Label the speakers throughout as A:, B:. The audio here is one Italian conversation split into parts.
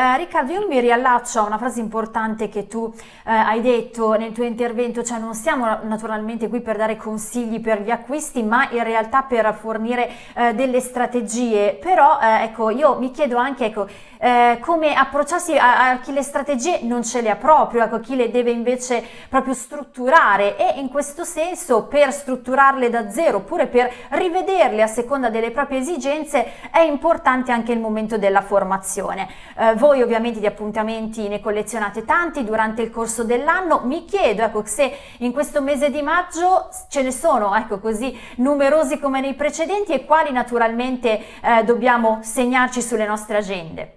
A: Eh, Riccardo, io mi riallaccio a una frase importante che tu eh, hai detto nel tuo intervento, cioè non siamo naturalmente qui per dare consigli per gli acquisti, ma in realtà per fornire eh, delle strategie, però eh, ecco, io mi chiedo anche ecco, eh, come approcciarsi a, a, chi le strategie non ce le ha proprio, ecco, chi le deve invece proprio strutturare e in questo senso per strutturarle da zero oppure per rivederle a seconda delle proprie esigenze è importante anche il momento della formazione. Eh, voi ovviamente di appuntamenti ne collezionate tanti durante il corso dell'anno, mi chiedo ecco, se in questo mese di maggio ce ne sono ecco, così numerosi come nei precedenti e quali naturalmente eh, dobbiamo segnarci sulle nostre agende.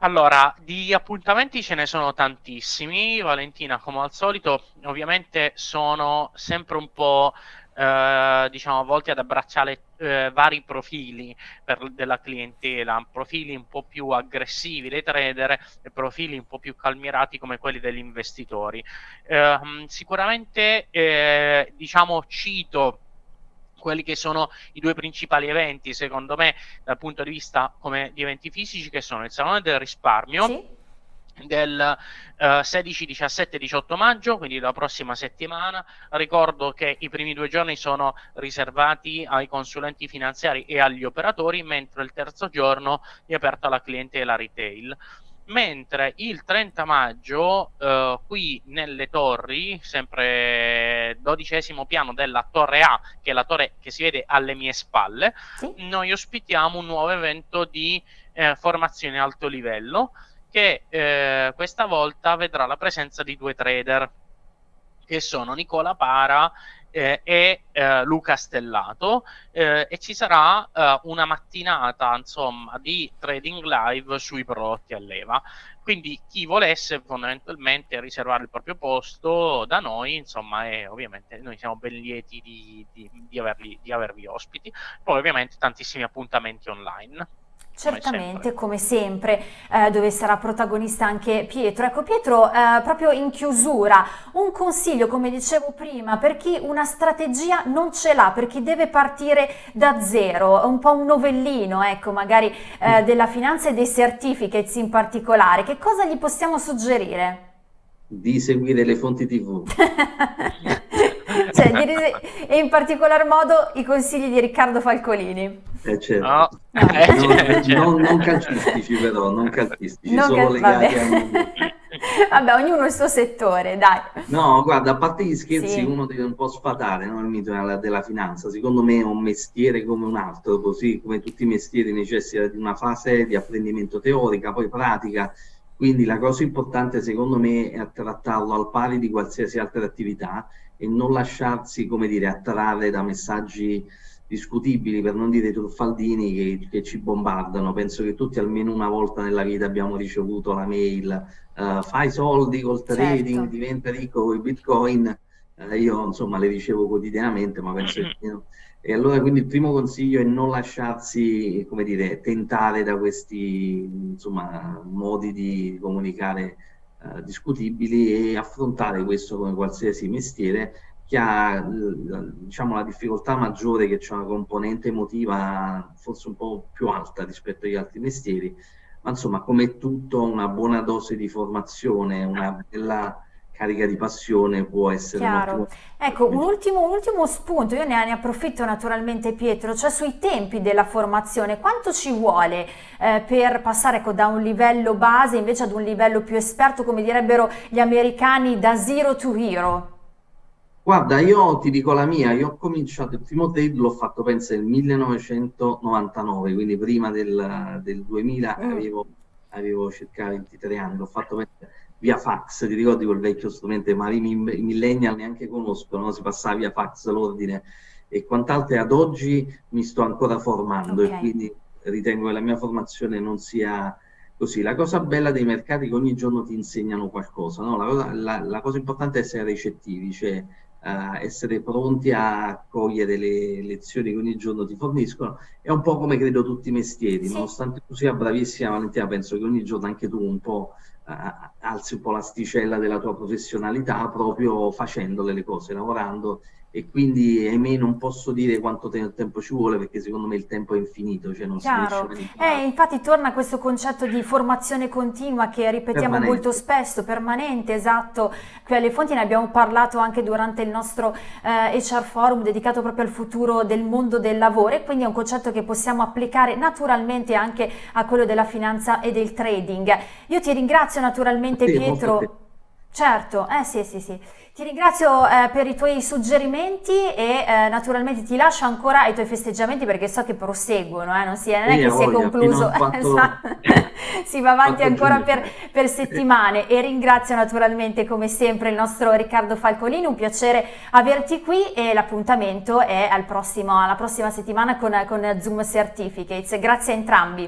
B: Allora, di appuntamenti ce ne sono tantissimi, Valentina, come al solito, ovviamente sono sempre un po' eh, diciamo, volti ad abbracciare eh, vari profili per, della clientela, profili un po' più aggressivi dei trader e profili un po' più calmirati come quelli degli investitori. Eh, sicuramente, diciamo, cito quelli che sono i due principali eventi, secondo me, dal punto di vista come di eventi fisici, che sono il Salone del Risparmio. Sì del uh, 16, 17, 18 maggio, quindi la prossima settimana. Ricordo che i primi due giorni sono riservati ai consulenti finanziari e agli operatori, mentre il terzo giorno è aperto alla clientela retail. Mentre il 30 maggio, uh, qui nelle torri, sempre dodicesimo piano della torre A, che è la torre che si vede alle mie spalle, sì. noi ospitiamo un nuovo evento di eh, formazione alto livello che eh, questa volta vedrà la presenza di due trader che sono Nicola Para eh, e eh, Luca Stellato. Eh, e ci sarà eh, una mattinata insomma di trading live sui prodotti a leva. Quindi chi volesse fondamentalmente riservare il proprio posto da noi insomma e ovviamente noi siamo ben lieti di, di, di, averli, di avervi ospiti. Poi ovviamente tantissimi appuntamenti online
A: Certamente, come sempre, come sempre eh, dove sarà protagonista anche Pietro. Ecco Pietro, eh, proprio in chiusura, un consiglio, come dicevo prima, per chi una strategia non ce l'ha, per chi deve partire da zero, un po' un novellino, ecco, magari eh, mm. della finanza e dei certificates in particolare, che cosa gli possiamo suggerire?
C: Di seguire le fonti tv.
A: cioè, e in particolar modo i consigli di Riccardo Falcolini.
C: Eh, certo. no. Eh, non, certo. non, non, calcistici però, non calcistici, non solo legati a...
A: Vabbè, ognuno il suo settore, dai.
C: No, guarda, a parte gli scherzi, sì. uno deve un po' sfatare no? il mito della, della, finanza. Secondo me è un mestiere come un altro, così come tutti i mestieri necessita di una fase di apprendimento teorica, poi pratica. Quindi la cosa importante, secondo me, è trattarlo al pari di qualsiasi altra attività e non lasciarsi, come dire, attrarre da messaggi discutibili, per non dire truffaldini, che, che, ci bombardano. Penso che tutti almeno una volta nella vita abbiamo ricevuto la mail, uh, fai soldi col trading, certo. diventa ricco con i bitcoin. Uh, io insomma le ricevo quotidianamente, ma penso che... E allora quindi il primo consiglio è non lasciarsi, come dire, tentare da questi insomma, modi di comunicare eh, discutibili e affrontare questo come qualsiasi mestiere che ha diciamo, la difficoltà maggiore che c'è una componente emotiva forse un po' più alta rispetto agli altri mestieri, ma insomma come tutto una buona dose di formazione, una bella carica di passione può essere
A: Chiaro. Ecco, un ultimo, un ultimo, spunto, io ne, ne, approfitto naturalmente Pietro, cioè sui tempi della formazione, quanto ci vuole eh, per passare ecco, da un livello base invece ad un livello più esperto, come direbbero gli americani, da zero to hero?
C: Guarda, io ti dico la mia, io ho cominciato il primo trade, l'ho fatto penso nel 1999, quindi prima del, del 2000 mm. avevo, avevo circa 23 anni, l'ho fatto penso, via fax, ti ricordi quel vecchio strumento, ma i millennial neanche conoscono, no? si passava via fax l'ordine e quant'altro ad oggi mi sto ancora formando okay. e quindi ritengo che la mia formazione non sia così. La cosa bella dei mercati è che ogni giorno ti insegnano qualcosa, no? la, cosa, la, la, cosa, importante è essere recettivi, cioè essere pronti a cogliere le lezioni che ogni giorno ti forniscono. È un po' come credo tutti i mestieri, sì. nonostante tu sia bravissima Valentina, penso che ogni giorno anche tu un po' alzi un po' l'asticella della tua professionalità proprio facendole le cose, lavorando e quindi ahimè non posso dire quanto te tempo ci vuole perché secondo me il tempo è infinito, cioè non
A: Chiaro. si eh, infatti torna questo concetto di formazione continua che ripetiamo permanente. molto spesso, permanente, esatto, qui alle fonti ne abbiamo parlato anche durante il nostro eh, HR Forum dedicato proprio al futuro del mondo del lavoro e quindi è un concetto che possiamo applicare naturalmente anche a quello della finanza e del trading. Io ti ringrazio naturalmente sì, Pietro. Certo, eh sì, sì, sì. Ti ringrazio eh, per i tuoi suggerimenti e eh, naturalmente ti lascio ancora ai tuoi festeggiamenti perché so che proseguono, eh, non, si, non è che si è concluso, esatto. si va avanti ancora per, per, settimane e ringrazio naturalmente come sempre il nostro Riccardo Falcolini, un piacere averti qui e l'appuntamento è al prossimo, alla prossima settimana con, con Zoom Certificates. Grazie a entrambi.